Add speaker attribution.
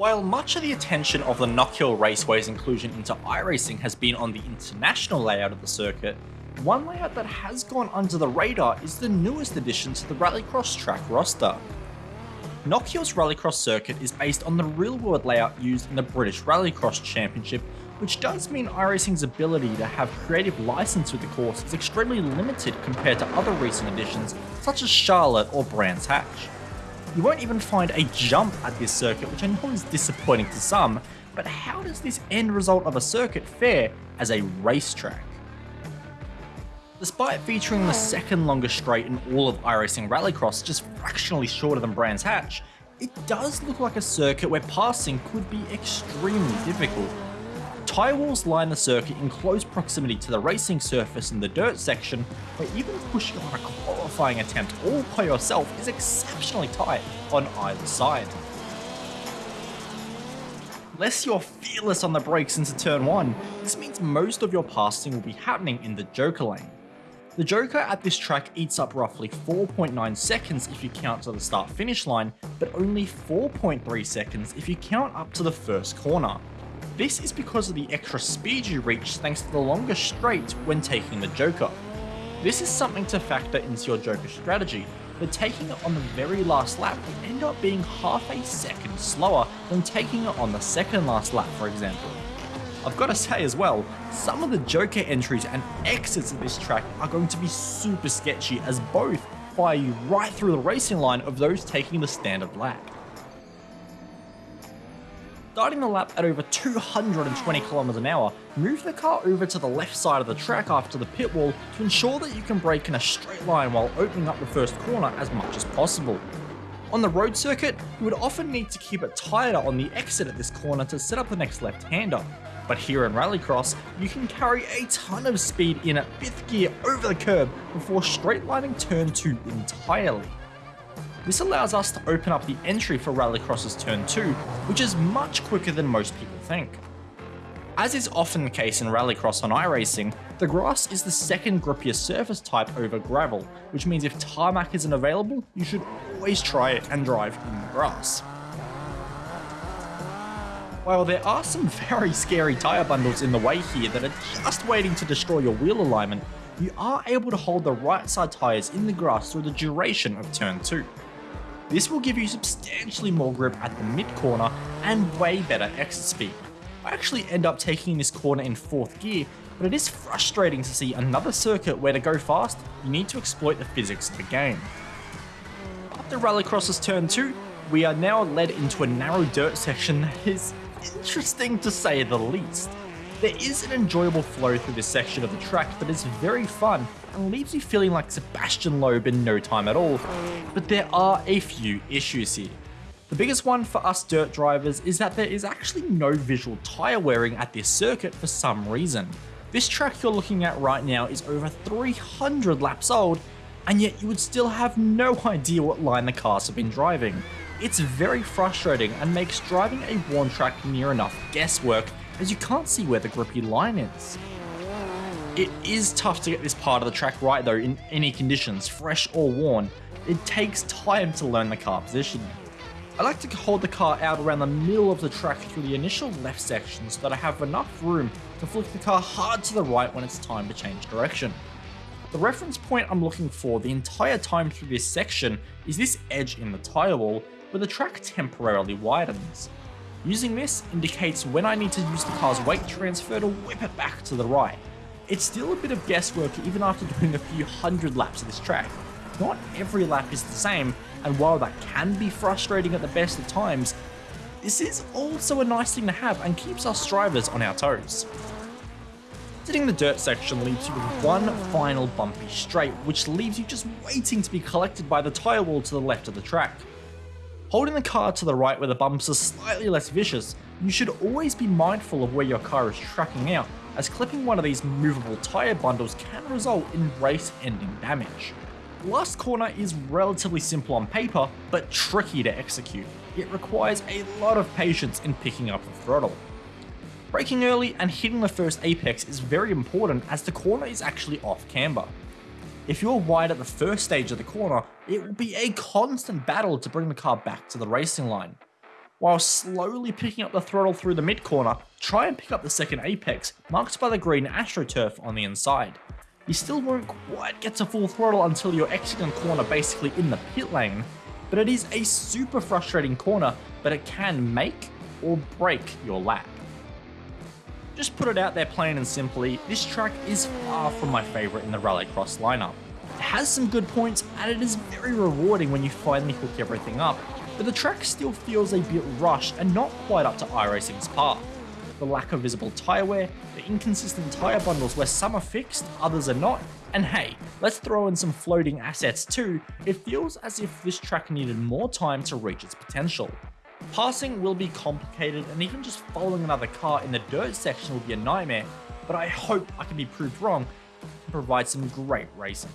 Speaker 1: While much of the attention of the Knockhill Raceway's inclusion into iRacing has been on the international layout of the circuit, one layout that has gone under the radar is the newest addition to the Rallycross track roster. Knockhill's Rallycross circuit is based on the real-world layout used in the British Rallycross Championship, which does mean iRacing's ability to have creative license with the course is extremely limited compared to other recent additions such as Charlotte or Brands Hatch. You won't even find a jump at this circuit, which I know is disappointing to some, but how does this end result of a circuit fare as a racetrack? Despite featuring the second longest straight in all of iRacing Rallycross, just fractionally shorter than Brands Hatch, it does look like a circuit where passing could be extremely difficult. Tyre walls line the circuit in close proximity to the racing surface in the dirt section, where even pushing on a qualifying attempt all by yourself is exceptionally tight on either side. Unless you're fearless on the brakes into turn 1, this means most of your passing will be happening in the Joker lane. The Joker at this track eats up roughly 4.9 seconds if you count to the start finish line, but only 4.3 seconds if you count up to the first corner. This is because of the extra speed you reach thanks to the longer straight when taking the Joker. This is something to factor into your Joker strategy, but taking it on the very last lap will end up being half a second slower than taking it on the second last lap for example. I've got to say as well, some of the Joker entries and exits of this track are going to be super sketchy as both fire you right through the racing line of those taking the standard lap starting the lap at over 220 km an hour, move the car over to the left side of the track after the pit wall to ensure that you can brake in a straight line while opening up the first corner as much as possible. On the road circuit, you would often need to keep it tighter on the exit at this corner to set up the next left-hander, but here in Rallycross, you can carry a ton of speed in at 5th gear over the curb before straight lining turn 2 entirely. This allows us to open up the entry for Rallycross's Turn 2, which is much quicker than most people think. As is often the case in Rallycross on iRacing, the grass is the second grippier surface type over gravel, which means if tarmac isn't available, you should always try it and drive in the grass. While there are some very scary tyre bundles in the way here that are just waiting to destroy your wheel alignment, you are able to hold the right side tyres in the grass through the duration of turn 2. This will give you substantially more grip at the mid corner and way better exit speed. I actually end up taking this corner in 4th gear, but it is frustrating to see another circuit where to go fast, you need to exploit the physics of the game. After Rallycross's turn 2, we are now led into a narrow dirt section that is interesting to say the least. There is an enjoyable flow through this section of the track that is very fun and leaves you feeling like Sébastien Loeb in no time at all. But there are a few issues here. The biggest one for us dirt drivers is that there is actually no visual tyre wearing at this circuit for some reason. This track you're looking at right now is over 300 laps old, and yet you would still have no idea what line the cars have been driving. It's very frustrating and makes driving a worn track near enough guesswork as you can't see where the grippy line is. It is tough to get this part of the track right though in any conditions, fresh or worn. It takes time to learn the car position. I like to hold the car out around the middle of the track through the initial left section so that I have enough room to flick the car hard to the right when it's time to change direction. The reference point I'm looking for the entire time through this section is this edge in the tyre wall where the track temporarily widens. Using this indicates when I need to use the car's weight transfer to whip it back to the right. It's still a bit of guesswork even after doing a few hundred laps of this track. Not every lap is the same, and while that can be frustrating at the best of times, this is also a nice thing to have and keeps us drivers on our toes. Sitting the dirt section leaves you with one final bumpy straight, which leaves you just waiting to be collected by the tyre wall to the left of the track. Holding the car to the right where the bumps are slightly less vicious, you should always be mindful of where your car is tracking out, as clipping one of these movable tyre bundles can result in race-ending damage. Last corner is relatively simple on paper, but tricky to execute. It requires a lot of patience in picking up the throttle. Braking early and hitting the first apex is very important as the corner is actually off camber. If you're wide at the first stage of the corner, it will be a constant battle to bring the car back to the racing line. While slowly picking up the throttle through the mid corner, try and pick up the second apex, marked by the green AstroTurf on the inside. You still won't quite get to full throttle until you're exiting corner basically in the pit lane, but it is a super frustrating corner, but it can make or break your lap. Just put it out there plain and simply, this track is far from my favourite in the Rallycross lineup. It has some good points and it is very rewarding when you finally hook everything up, but the track still feels a bit rushed and not quite up to iRacing's par. The lack of visible tyre wear, the inconsistent tyre bundles where some are fixed, others are not, and hey, let's throw in some floating assets too, it feels as if this track needed more time to reach its potential. Passing will be complicated and even just following another car in the dirt section will be a nightmare, but I hope I can be proved wrong and provide some great racing.